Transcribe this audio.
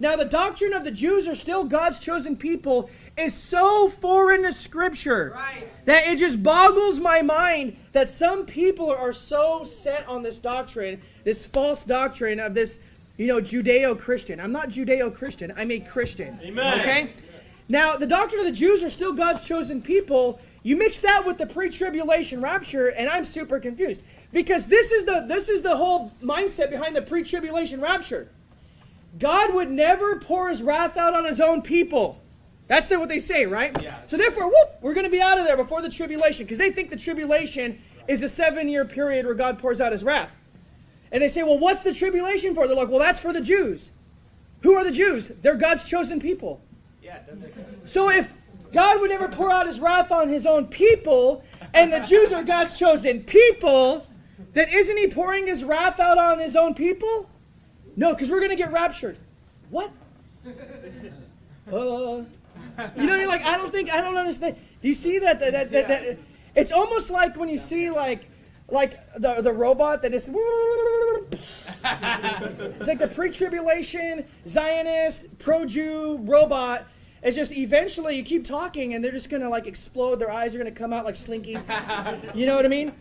Now, the doctrine of the Jews are still God's chosen people is so foreign to Scripture Right. that it just boggles my mind that some people are so set on this doctrine, this false doctrine of this, you know, Judeo Christian. I'm not Judeo Christian, I'm a Christian. Amen. Okay? Now, the doctrine of the Jews are still God's chosen people. You mix that with the pre-tribulation rapture, and I'm super confused. Because this is the this is the whole mindset behind the pre-tribulation rapture. God would never pour his wrath out on his own people. That's what they say, right? Yeah. So therefore, whoop, we're going to be out of there before the tribulation because they think the tribulation is a seven-year period where God pours out his wrath. And they say, well, what's the tribulation for? They're like, well, that's for the Jews. Who are the Jews? They're God's chosen people. Yeah, it doesn't make sense. So if God would never pour out his wrath on his own people, and the Jews are God's chosen people, then isn't he pouring his wrath out on his own people? No, because we're going to get raptured. What? Uh, you know, you're like, I don't think, I don't understand. Do you see that? that, that, that, that it's almost like when you see like, like the, the robot that is, it's like the pre-tribulation Zionist pro-Jew robot. It's just eventually you keep talking and they're just gonna like explode. Their eyes are gonna come out like slinkies. You know what I mean?